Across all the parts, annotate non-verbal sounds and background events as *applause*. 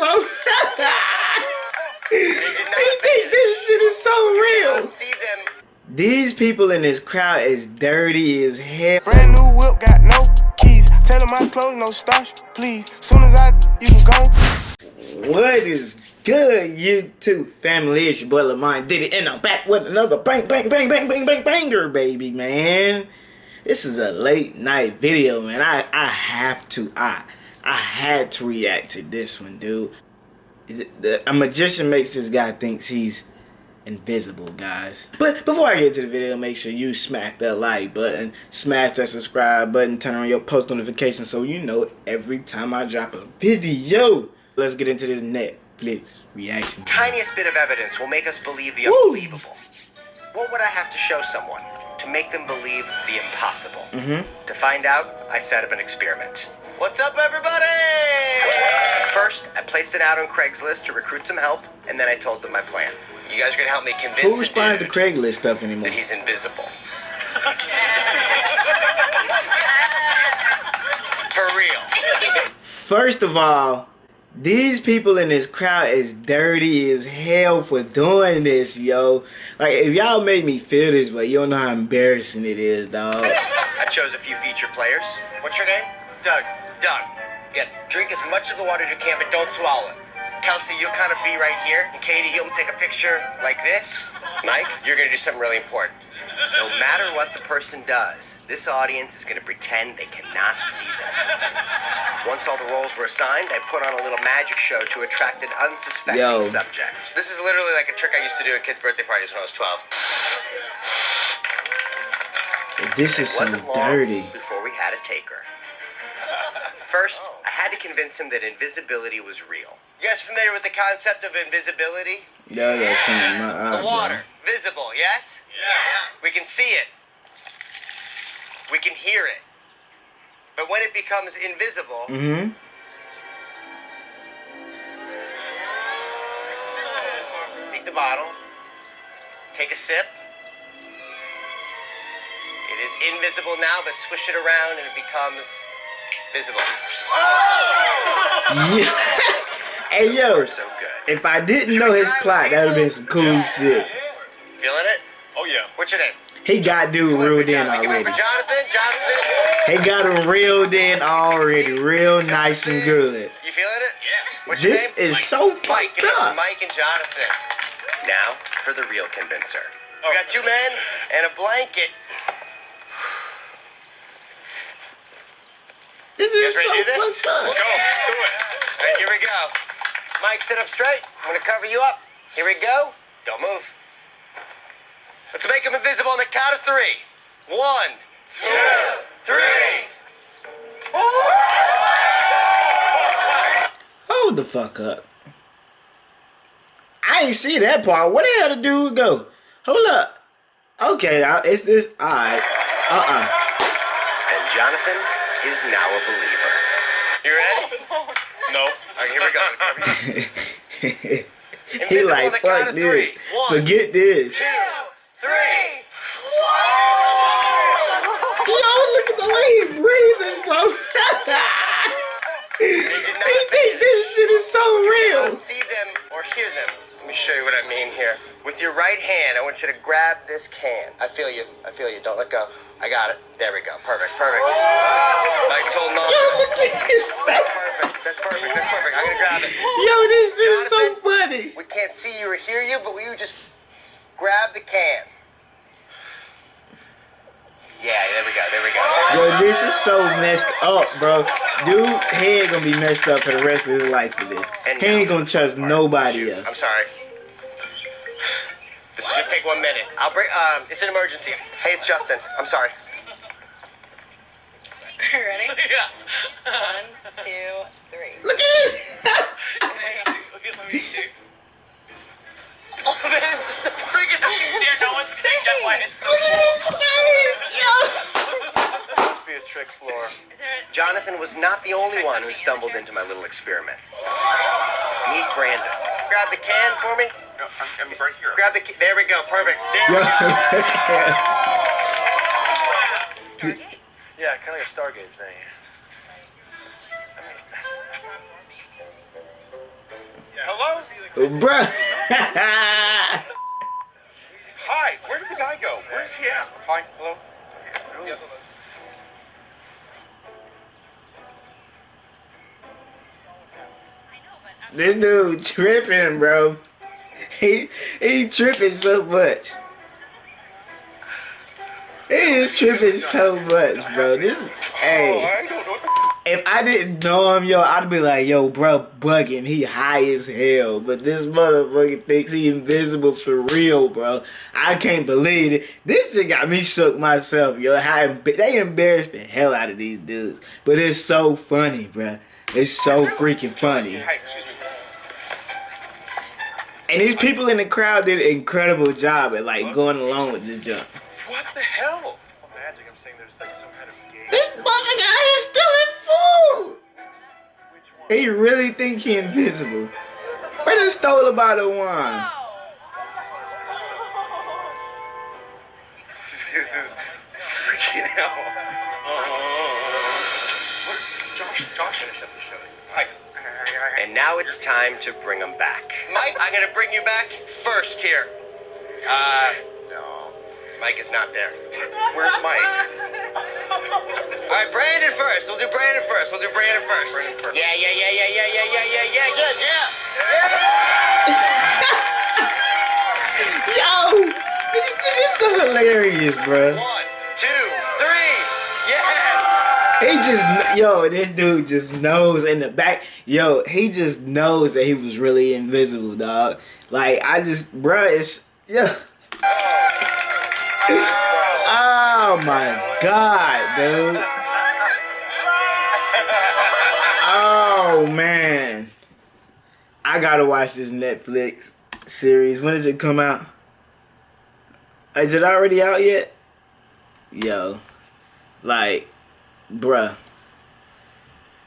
bro. *laughs* he think this shit is so real. These people in this crowd is dirty as hell. Brand new whip, got no keys. Tell them my clothes, no starch, please. Soon as I, you can go. What is good, YouTube family? It's your boy Lamont did it, and I'm back with another bang, bang, bang, bang, bang, bang, banger, baby, man. This is a late night video, man. I, I have to, I, I had to react to this one, dude. A magician makes this guy thinks he's invisible, guys. But before I get to the video, make sure you smack that like button, smash that subscribe button, turn on your post notifications so you know every time I drop a video. Let's get into this Netflix reaction. Tiniest bit of evidence will make us believe the Woo. unbelievable. What would I have to show someone to make them believe the impossible? Mm -hmm. To find out, I set up an experiment. What's up, everybody? First, I placed it out on Craigslist to recruit some help, and then I told them my plan. You guys are gonna help me convince Who responds to Craigslist stuff anymore? That he's invisible. *laughs* For real. First of all, these people in this crowd is dirty as hell for doing this, yo. Like, if y'all made me feel this but you don't know how embarrassing it is, dog. I chose a few feature players. What's your name? Doug. Doug. Yeah, drink as much of the water as you can, but don't swallow it. Kelsey, you'll kind of be right here. And Katie, you'll take a picture like this. Mike, you're going to do something really important. No matter what the person does, this audience is going to pretend they cannot see them. Once all the roles were assigned, I put on a little magic show to attract an unsuspecting Yo. subject. This is literally like a trick I used to do at kids' birthday parties when I was 12. This is so dirty. Before we had a taker. First, I had to convince him that invisibility was real. You guys familiar with the concept of invisibility? Yeah, yeah, seen my eyes. The water, bro. visible, yes? Yeah. We can see it. We can hear it. But when it becomes invisible, mm-hmm. take the bottle, take a sip. It is invisible now, but swish it around and it becomes visible. Yeah. *laughs* Hey yo, so if I didn't know his plot, that would have been some cool yeah. shit. Feeling it? Oh yeah. What's your name? He got dude reeled in already. Jonathan, Jonathan. He got him reeled in already, real nice and good. You feeling it? Yeah. What's this is Mike. so fucked up. Mike and Jonathan. Now for the real convincer. We got two men and a blanket. This is so fucked up. Let's go. Let's do it. All right, here we go. Mike, sit up straight. I'm gonna cover you up. Here we go. Don't move. Let's make him invisible on the count of three. One, two, three. Hold the fuck up. I ain't see that part. Where the hell the dude go? Hold up. Okay, now it's this. Alright. Uh-uh. And Jonathan is now a believer. You ready? *laughs* No. Okay, here we go. *laughs* *laughs* he like, fuck this. One, Forget this. Two, three. Yo, look at the way he breathing, bro. he think this shit show you what I mean here. With your right hand, I want you to grab this can. I feel you. I feel you. Don't let go. I got it. There we go. Perfect. Perfect. Nice holding on. Yo, look at his face. That's perfect. That's perfect. I'm gonna grab it. Yo, this shit is so funny. We can't see you or hear you, but you just grab the can. Yeah, there we go. There we go. Yo, this is so messed up, bro. Dude, he ain't gonna be messed up for the rest of his life for this. And he ain't gonna trust nobody else. I'm sorry. This will just take one minute. I'll bring. Um, it's an emergency. Hey, it's Justin. I'm sorry. *laughs* Ready? *laughs* Yeah. One, two, three. Look at this. *laughs* Look at me. Oh man, it's just a friggin' there. No one's gonna get one. Look at his face, yo. Must be a trick floor. Jonathan was not the only one who stumbled into my little experiment. Meet Brandon. Grab the can for me. No, I'm, I'm right here. Grab the. key. There we go. Perfect. There we go. *laughs* yeah, kind of like a Stargate thing. Hello? Bruh. Hi, where did the guy go? Where's he at? Hi, hello. this dude tripping, bro. *laughs* He he tripping so much. He is tripping so much, bro. This Oh, hey. I don't know what the If I didn't know him, yo, I'd be like, yo, bro, bugging. He high as hell. But this motherfucker thinks he invisible for real, bro. I can't believe it. This shit got me shook myself, yo. How emb- they embarrassed the hell out of these dudes. But it's so funny, bro. It's so freaking funny. Hi, excuse me. And these people in the crowd did an incredible job at like going along with this jump. What the hell? Well, magic, I'm saying there's like some kind of game. This motherfucker out here stealing food. He really think he invisible. Where done stole a bottle of wine? *laughs* Freaking hell. Uh, what is this? Josh, Josh finished up the show. Hi. And now it's time to bring him back. Mike, I'm gonna bring you back first here. Uh, no. Mike is not there. Where's Mike? All right, Brandon first. We'll do Brandon first. We'll do Brandon first. Brandon first. Yeah, yeah, yeah, yeah, yeah, yeah, yeah, yeah, yeah, good, yeah. *laughs* Yo, this shit is so hilarious, bro. One, two, three. He just, yo, this dude just knows in the back. Yo, he just knows that he was really invisible, dog. Like, I just, bro, it's, yeah. *laughs* Oh my god, dude. Oh man. I gotta watch this Netflix series. When does it come out? Is it already out yet? Yo. Like, bruh.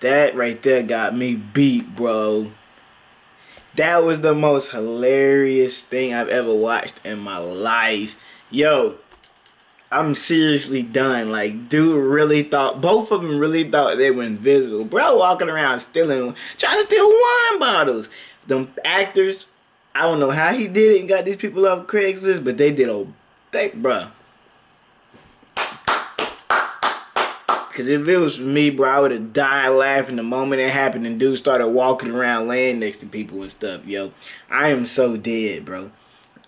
That right there got me beat, bro. That was the most hilarious thing I've ever watched in my life. Yo, I'm seriously done. Like, dude really thought, both of them really thought they were invisible. Bro walking around stealing, trying to steal wine bottles. Them actors, I don't know how he did it and got these people off Craigslist, but they did a, they, bruh. Cause if it was me, bro, I would have died laughing the moment it happened and dude started walking around laying next to people and stuff, yo. I am so dead, bro.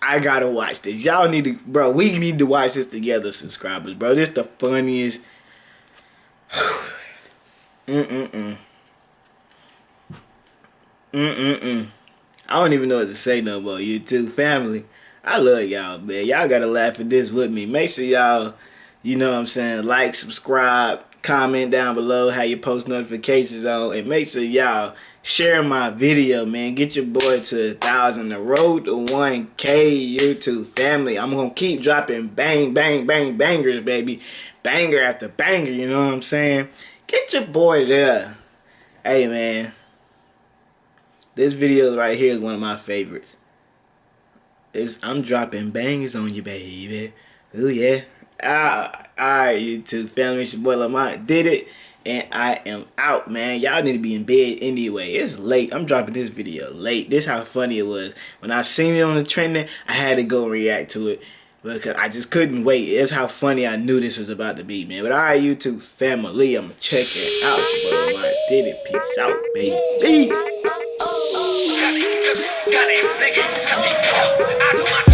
I gotta watch this. Y'all need to, bro. We need to watch this together, subscribers, bro. This the funniest. mm mm mm. Mm mm mm. I don't even know what to say no more. YouTube family. I love y'all, man. Y'all gotta laugh at this with me. Make sure y'all, you know what I'm saying, like, subscribe, comment down below how you post notifications on, and make sure y'all share my video, man. Get your boy to a thousand. The road to 1K YouTube family. I'm gonna keep dropping bang, bang, bang, bangers, baby. Banger after banger, you know what I'm saying? Get your boy there. Hey, man. This video right here is one of my favorites. It's, I'm dropping bangers on you, baby. Ooh, yeah. Ah, alright, YouTube family. It's your boy Lamont did it. And I am out, man. Y'all need to be in bed anyway. It's late. I'm dropping this video late. This how funny it was. When I seen it on the trending, I had to go react to it. Because I just couldn't wait. It's how funny I knew this was about to be, man. But alright, YouTube family. I'm checking out. It's your boy Lamont did it. Peace out, baby. Gotta rewind